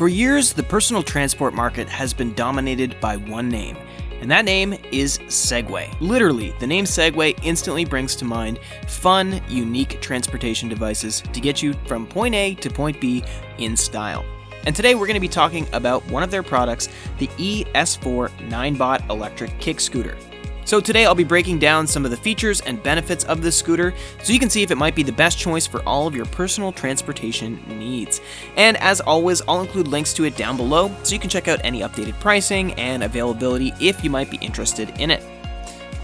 For years, the personal transport market has been dominated by one name, and that name is Segway. Literally, the name Segway instantly brings to mind fun, unique transportation devices to get you from point A to point B in style. And today we're going to be talking about one of their products, the ES4 Ninebot electric kick scooter. So today I'll be breaking down some of the features and benefits of this scooter so you can see if it might be the best choice for all of your personal transportation needs. And as always, I'll include links to it down below so you can check out any updated pricing and availability if you might be interested in it.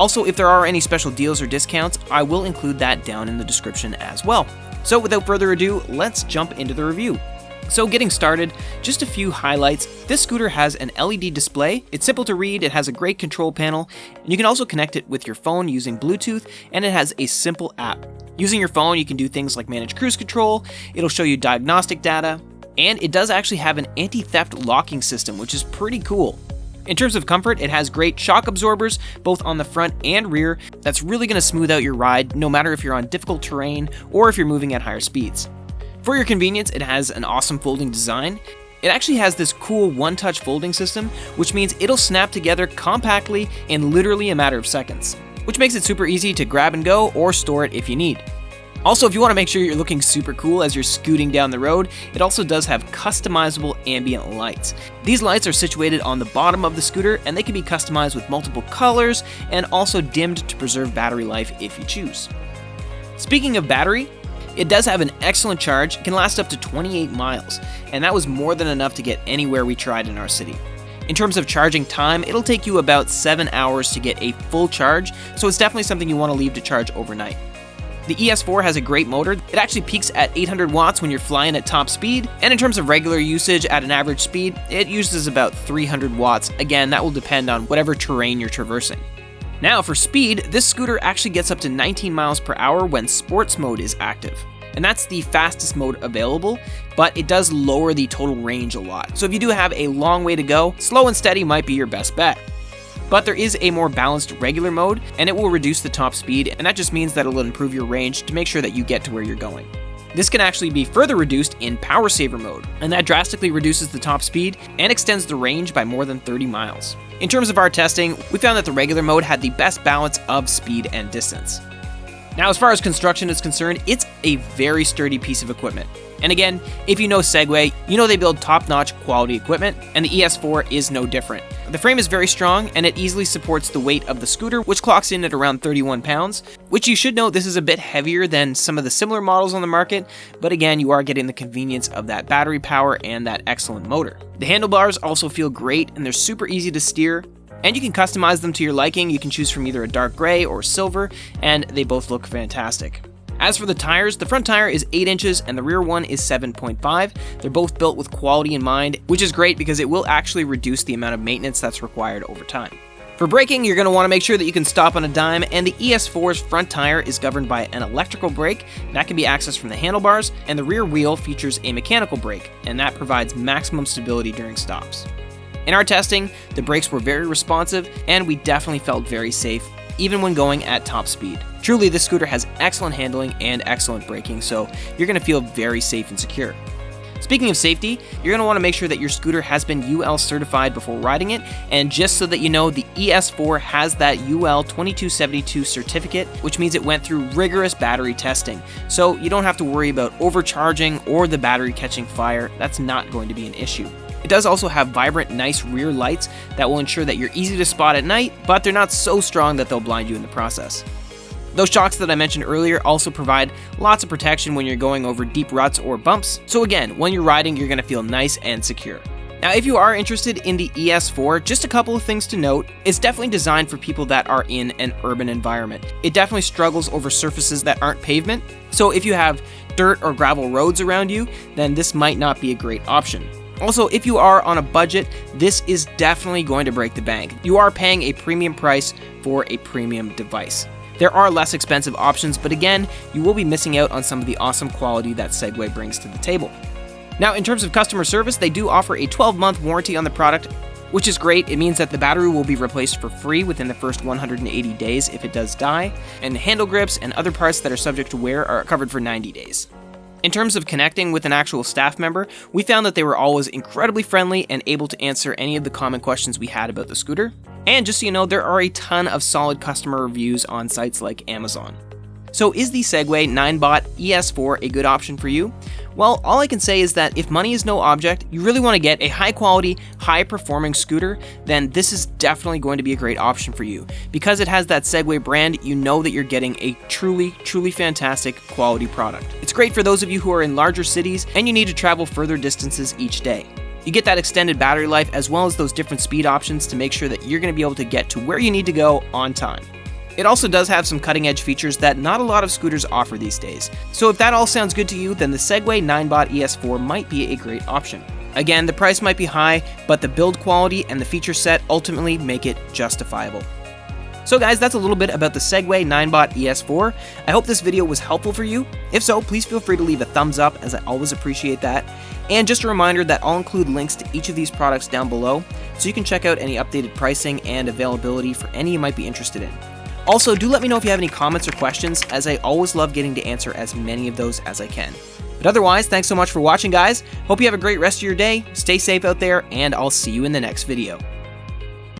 Also, if there are any special deals or discounts, I will include that down in the description as well. So without further ado, let's jump into the review. So getting started, just a few highlights. This scooter has an LED display, it's simple to read, it has a great control panel, and you can also connect it with your phone using Bluetooth, and it has a simple app. Using your phone, you can do things like manage cruise control, it'll show you diagnostic data, and it does actually have an anti-theft locking system, which is pretty cool. In terms of comfort, it has great shock absorbers, both on the front and rear, that's really going to smooth out your ride, no matter if you're on difficult terrain or if you're moving at higher speeds. For your convenience, it has an awesome folding design. It actually has this cool one-touch folding system, which means it'll snap together compactly in literally a matter of seconds, which makes it super easy to grab and go or store it if you need. Also, if you want to make sure you're looking super cool as you're scooting down the road, it also does have customizable ambient lights. These lights are situated on the bottom of the scooter and they can be customized with multiple colors and also dimmed to preserve battery life if you choose. Speaking of battery, it does have an excellent charge, can last up to 28 miles, and that was more than enough to get anywhere we tried in our city. In terms of charging time, it'll take you about 7 hours to get a full charge, so it's definitely something you want to leave to charge overnight. The ES4 has a great motor. It actually peaks at 800 watts when you're flying at top speed, and in terms of regular usage at an average speed, it uses about 300 watts. Again, that will depend on whatever terrain you're traversing. Now for speed, this scooter actually gets up to 19 miles per hour when sports mode is active. And that's the fastest mode available, but it does lower the total range a lot. So if you do have a long way to go, slow and steady might be your best bet. But there is a more balanced regular mode, and it will reduce the top speed, and that just means that it'll improve your range to make sure that you get to where you're going. This can actually be further reduced in Power Saver mode, and that drastically reduces the top speed and extends the range by more than 30 miles. In terms of our testing, we found that the regular mode had the best balance of speed and distance. Now, as far as construction is concerned, it's a very sturdy piece of equipment. And again, if you know Segway, you know they build top-notch quality equipment, and the ES4 is no different. The frame is very strong, and it easily supports the weight of the scooter, which clocks in at around 31 pounds, which you should know this is a bit heavier than some of the similar models on the market, but again, you are getting the convenience of that battery power and that excellent motor. The handlebars also feel great, and they're super easy to steer, and you can customize them to your liking. You can choose from either a dark gray or silver, and they both look fantastic. As for the tires, the front tire is 8 inches and the rear one is 7.5. They're both built with quality in mind, which is great because it will actually reduce the amount of maintenance that's required over time. For braking, you're going to want to make sure that you can stop on a dime, and the ES4's front tire is governed by an electrical brake that can be accessed from the handlebars, and the rear wheel features a mechanical brake, and that provides maximum stability during stops. In our testing, the brakes were very responsive, and we definitely felt very safe, even when going at top speed. Truly, this scooter has excellent handling and excellent braking, so you're going to feel very safe and secure. Speaking of safety, you're going to want to make sure that your scooter has been UL certified before riding it, and just so that you know, the ES4 has that UL 2272 certificate, which means it went through rigorous battery testing. So you don't have to worry about overcharging or the battery catching fire, that's not going to be an issue. It does also have vibrant, nice rear lights that will ensure that you're easy to spot at night, but they're not so strong that they'll blind you in the process. Those shocks that I mentioned earlier also provide lots of protection when you're going over deep ruts or bumps, so again, when you're riding, you're going to feel nice and secure. Now, if you are interested in the ES4, just a couple of things to note. It's definitely designed for people that are in an urban environment. It definitely struggles over surfaces that aren't pavement, so if you have dirt or gravel roads around you, then this might not be a great option. Also, if you are on a budget, this is definitely going to break the bank. You are paying a premium price for a premium device. There are less expensive options, but again, you will be missing out on some of the awesome quality that Segway brings to the table. Now, in terms of customer service, they do offer a 12 month warranty on the product, which is great. It means that the battery will be replaced for free within the first 180 days if it does die, and handle grips and other parts that are subject to wear are covered for 90 days. In terms of connecting with an actual staff member, we found that they were always incredibly friendly and able to answer any of the common questions we had about the scooter. And just so you know, there are a ton of solid customer reviews on sites like Amazon. So is the Segway Ninebot ES4 a good option for you? Well, all I can say is that if money is no object, you really want to get a high quality, high performing scooter, then this is definitely going to be a great option for you. Because it has that Segway brand, you know that you're getting a truly, truly fantastic quality product. It's great for those of you who are in larger cities and you need to travel further distances each day. You get that extended battery life as well as those different speed options to make sure that you're going to be able to get to where you need to go on time. It also does have some cutting edge features that not a lot of scooters offer these days. So if that all sounds good to you, then the Segway Ninebot ES4 might be a great option. Again, the price might be high, but the build quality and the feature set ultimately make it justifiable. So guys, that's a little bit about the Segway Ninebot ES4. I hope this video was helpful for you. If so, please feel free to leave a thumbs up as I always appreciate that. And just a reminder that I'll include links to each of these products down below, so you can check out any updated pricing and availability for any you might be interested in. Also, do let me know if you have any comments or questions, as I always love getting to answer as many of those as I can. But otherwise, thanks so much for watching, guys. Hope you have a great rest of your day, stay safe out there, and I'll see you in the next video.